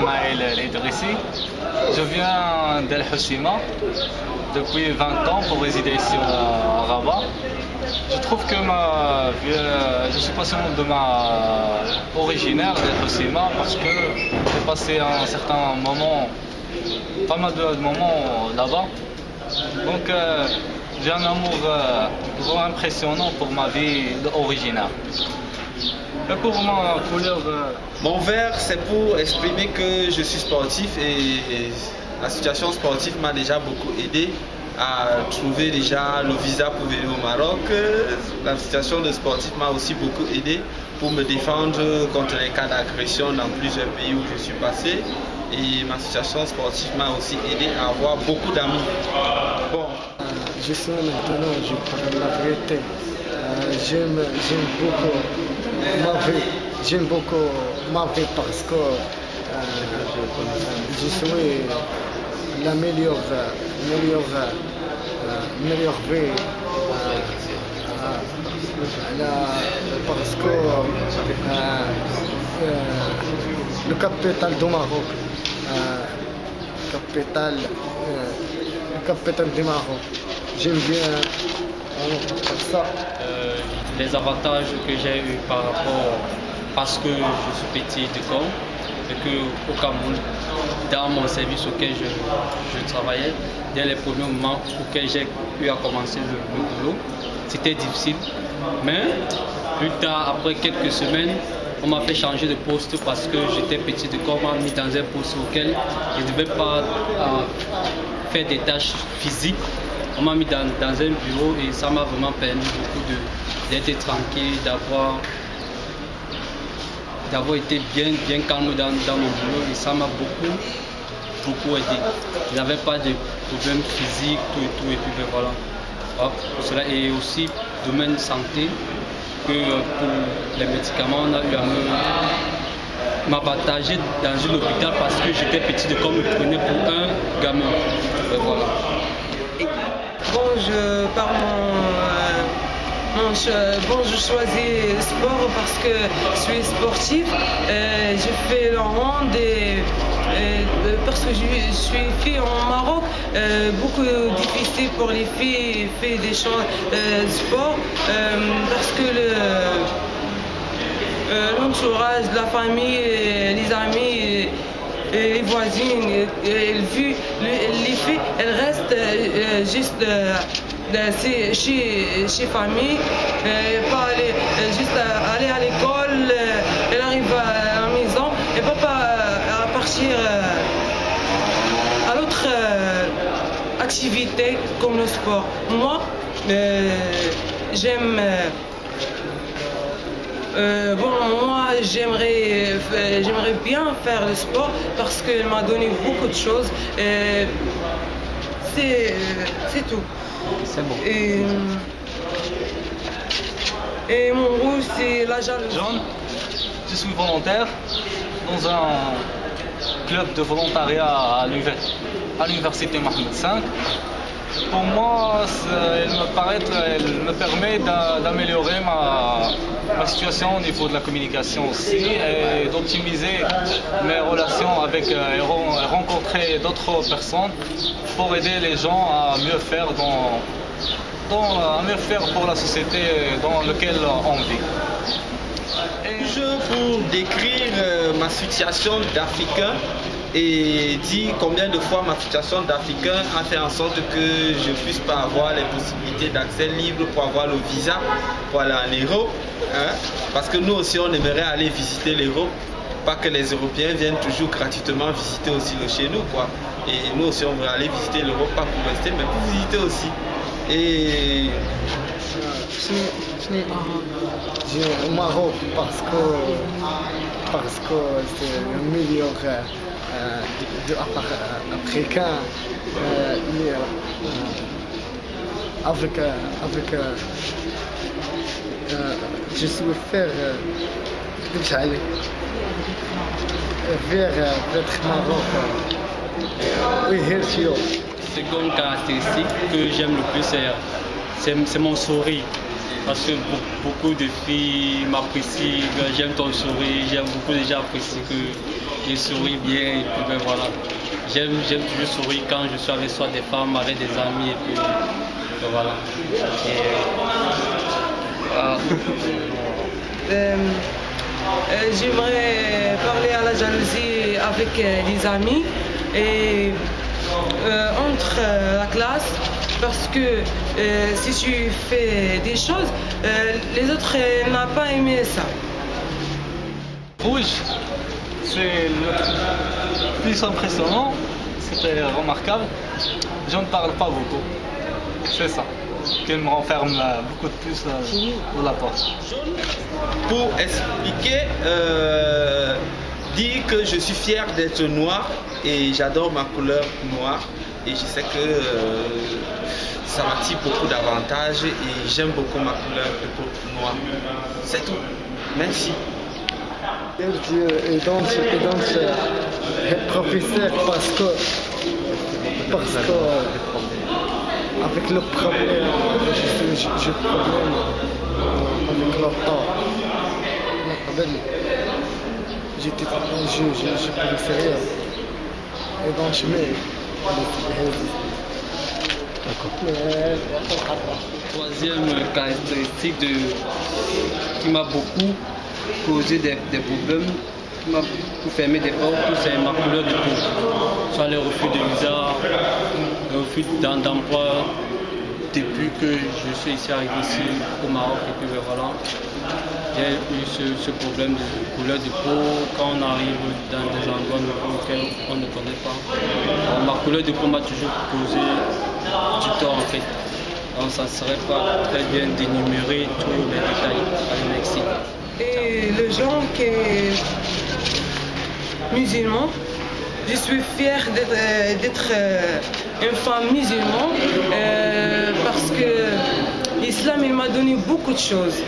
Euh, Smaïl Idrissi. Je viens d'El Hoshima depuis 20 ans pour résider ici à Rabat. Je trouve que ma, je suis passionné de ma originaire d'El Hoshima parce que j'ai passé un certain moment, pas mal de moments là-bas. Donc, euh, j'ai un amour euh, impressionnant pour ma vie originaire. Et pour ma couleur... euh, Mon vert, c'est pour exprimer que je suis sportif et la situation sportive m'a déjà beaucoup aidé à trouver déjà le visa pour venir au Maroc. La situation de sportif m'a aussi beaucoup aidé pour me défendre contre les cas d'agression dans plusieurs pays où je suis passé. Et ma situation sportive m'a aussi aidé à avoir beaucoup d'amis. Bon, Je suis maintenant, je parle la vérité. Euh, j'aime beaucoup vie. J'aime beaucoup ma vie parce que euh, je suis la meilleure, euh, vie. euh, la- parce que le capital du Maroc, capital, le capital du Maroc, j'aime bien euh, les avantages que j'ai eu par rapport parce que je suis petit de corps et que au Cameroun, dans mon service auquel je, travaillais, dès les premiers moments auxquels j'ai eu à commencer le, le boulot, c'était difficile. Mais plus tard, après quelques semaines, on m'a fait changer de poste parce que j'étais petit de corps, on m'a mis dans un poste auquel je ne devais pas euh, faire des tâches physiques. On m'a mis dans, dans un bureau et ça m'a vraiment permis beaucoup d'être tranquille, d'avoir d'avoir été bien, bien calme dans, dans mon boulot et ça m'a beaucoup, beaucoup aidé. Je n'avais pas de problèmes physiques, tout et tout, et puis ben voilà. Cela, et aussi, domaine santé, que euh, pour les médicaments, on a eu à me dans un hôpital parce que j'étais petit de comme me prenait pour un gamin. Ben voilà. Bon, je par mon, euh, bon, je choisis sport parce que je suis sportif. J'ai fait le hand et, euh, parce que je, je suis fille en Maroc, euh, beaucoup difficile pour les filles faire des choses euh, sport parce que le l'entourage, la famille, les amis, les voisines, elles vu le- les filles, elles restent euh, euh, juste euh, chez, chez famille, pas aller, juste aller à l'école, elle arrive à la maison et pas, pas à partir à l'autre activité comme le sport. Moi, j'aime. bon, moi, j'aimerais, euh, j'aimerais bien faire le sport parce qu'il m'a donné beaucoup de choses. Euh, c'est, c'est tout. C'est bon. Et, et mon rouge, c'est la jalousie. John, je suis volontaire dans un club de volontariat à l'univers- à l'université Mohamed V. Pour moi, elle me, paraît, elle me permet d'a- d'améliorer ma, ma situation au niveau de la communication aussi et d'optimiser mes relations avec euh, et ren- et rencontrer d'autres personnes pour aider les gens à mieux faire dans, dans- à mieux faire pour la société dans laquelle on vit. Et- Je pour décrire euh, ma situation d'Africain et dire combien de fois ma situation d'Africain a fait en sorte que je puisse pas avoir les possibilités d'accès libre pour avoir le visa pour aller en Europe. hein. Parce que nous aussi on aimerait aller visiter l'Europe. Pas que les Européens viennent toujours gratuitement visiter aussi le chez nous quoi. Et nous aussi on veut aller visiter l'Europe pas pour rester mais pour visiter aussi. Et J'ai au Maroc parce que parce que c'est le meilleur euh, de, de, après euh, euh, quand avec, avec je souhaite faire vers votre Maroc. Oui, bien sûr. C'est comme caractéristique que j'aime le plus, c'est mon sourire parce que beaucoup de filles m'apprécient, j'aime ton sourire, j'aime beaucoup de gens apprécient que je souris bien et puis ben voilà. J'aime, toujours sourire quand je suis avec soit des femmes, avec des amis et puis ben voilà. Euh, euh, J'aimerais parler à la jalousie avec euh, les amis et euh, entre la classe parce que euh, si tu fais des choses, euh, les autres euh, n'ont pas aimé ça. Rouge, c'est le plus impressionnant, c'était remarquable. Je ne parle pas beaucoup. C'est ça qui me renferme euh, beaucoup de plus euh, dans la porte. Pour expliquer, euh, dire que je suis fier d'être noir et j'adore ma couleur noire et je sais que euh, ça m'attire beaucoup d'avantages et j'aime beaucoup ma couleur de peau noire. C'est tout. Merci. Et donc, et donc euh, professeur parce que parce que avec le problème, je j'ai problème avec leur art. Le problème, j'étais je je je préférais et donc je mets Troisième caractéristique de, qui m'a beaucoup causé des, problèmes, qui m'a beaucoup fermé des portes, c'est ma couleur de peau. Soit les refus de visa, le refus d'em- d'emploi depuis que je suis ici arrivé ici au Maroc et puis ben voilà. J'ai eu ce, problème de couleur de peau quand on arrive dans des endroits auxquels on ne connaît pas. Ma couleur de peau m'a toujours causé du tort en fait. Donc ça ne serait pas très bien d'énumérer tous les détails. Allez, merci. Et le genre qui est musulman, je suis fière d'être euh, euh, une femme musulmane euh, parce que l'islam m'a donné beaucoup de choses.